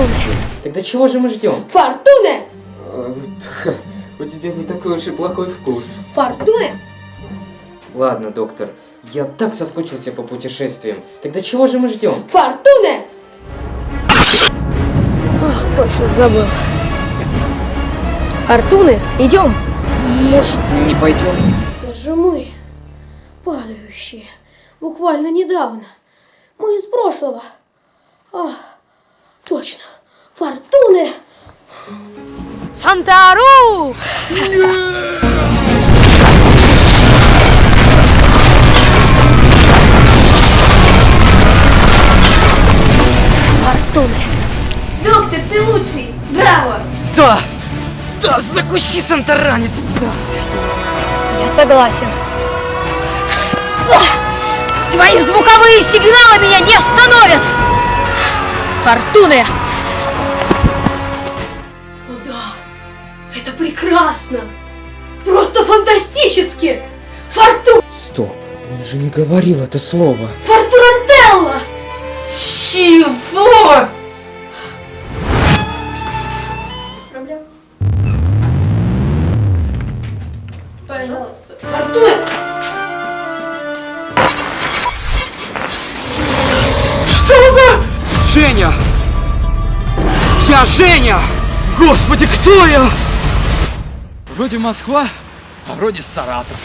Фортуны. Тогда чего же мы ждем? Фортуны! У тебя не такой уж и плохой вкус. Фортуны! Ладно, доктор, я так соскучился по путешествиям. Тогда чего же мы ждем? Фортуны! Точно забыл. Фортуны, идем. Может, не пойдем? Даже мы, падающие, буквально недавно. Мы из прошлого. А, точно. Фортуны! Сантару! Фортуны. Доктор, ты лучший! Браво! Да! Да, закуси, сантаранец! Да! Я согласен. Твои звуковые сигналы меня не остановят! Фортуны! О да, это прекрасно! Просто фантастически! Форту... Стоп, он же не говорил это слово. Фортурантелла! Чего? Без проблем. Пожалуйста. Фортуна! Что за... Женя! Я Женя! Господи, кто я? Вроде Москва, а вроде Саратов.